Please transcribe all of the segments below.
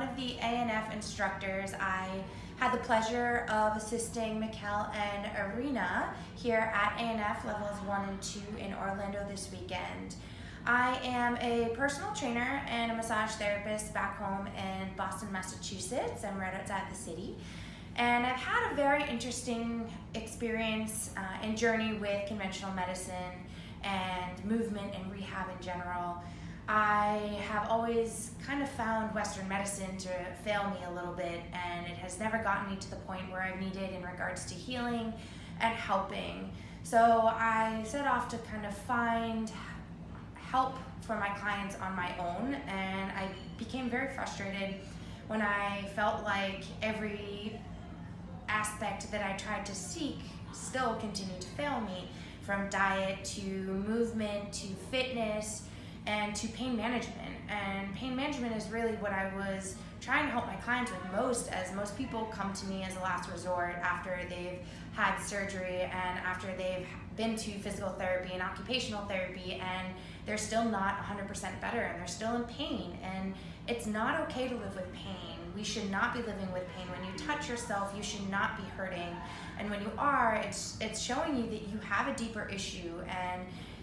of the ANF instructors. I had the pleasure of assisting Mikkel and Arena here at ANF levels one and two in Orlando this weekend. I am a personal trainer and a massage therapist back home in Boston, Massachusetts. I'm right outside the city. And I've had a very interesting experience uh, and journey with conventional medicine and movement and rehab in general. I have always kind of found Western medicine to fail me a little bit and it has never gotten me to the point where I've needed in regards to healing and helping. So I set off to kind of find help for my clients on my own and I became very frustrated when I felt like every aspect that I tried to seek still continued to fail me from diet to movement to fitness and to pain management. And pain management is really what I was trying to help my clients with most as most people come to me as a last resort after they've had surgery and after they've been to physical therapy and occupational therapy and they're still not 100% better and they're still in pain and it's not okay to live with pain. We should not be living with pain. When you touch yourself, you should not be hurting. And when you are, it's, it's showing you that you have a deeper issue and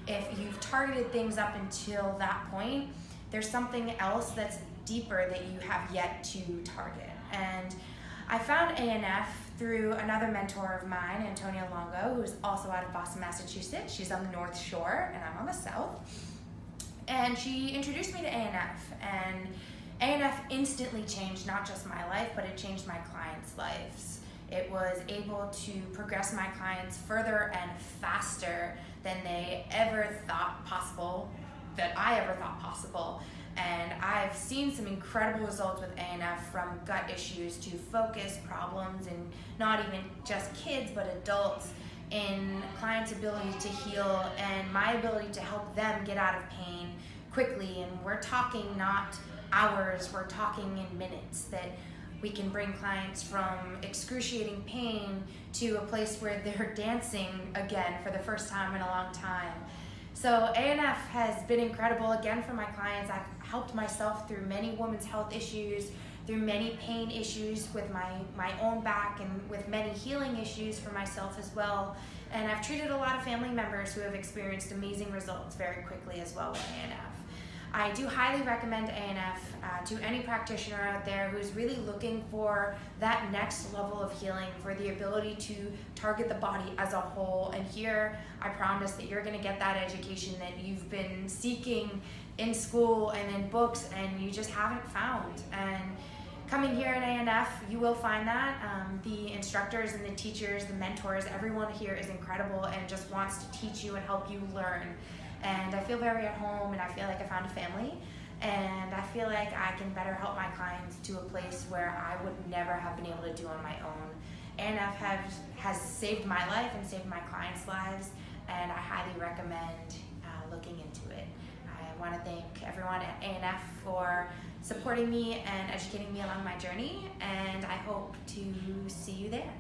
if you've targeted things up until that point, there's something else that's deeper that you have yet to target. And I found ANF through another mentor of mine, Antonia Longo, who's also out of Boston, Massachusetts. She's on the North Shore and I'm on the South. And she introduced me to ANF and ANF instantly changed not just my life, but it changed my clients' lives. It was able to progress my clients further and faster than they ever thought possible, that I ever thought possible. And I've seen some incredible results with ANF from gut issues to focus problems and not even just kids, but adults in clients' ability to heal and my ability to help them get out of pain quickly. And we're talking not hours, we're talking in minutes that we can bring clients from excruciating pain to a place where they're dancing again for the first time in a long time. So ANF has been incredible again for my clients. I've helped myself through many women's health issues, through many pain issues with my, my own back and with many healing issues for myself as well. And I've treated a lot of family members who have experienced amazing results very quickly as well with ANF. I do highly recommend ANF uh, to any practitioner out there who's really looking for that next level of healing, for the ability to target the body as a whole. And here, I promise that you're gonna get that education that you've been seeking in school and in books and you just haven't found. And coming here at ANF, you will find that. Um, the instructors and the teachers, the mentors, everyone here is incredible and just wants to teach you and help you learn and I feel very at home and I feel like I found a family and I feel like I can better help my clients to a place where I would never have been able to do on my own. ANF has, has saved my life and saved my clients' lives and I highly recommend uh, looking into it. I want to thank everyone at ANF for supporting me and educating me along my journey and I hope to see you there.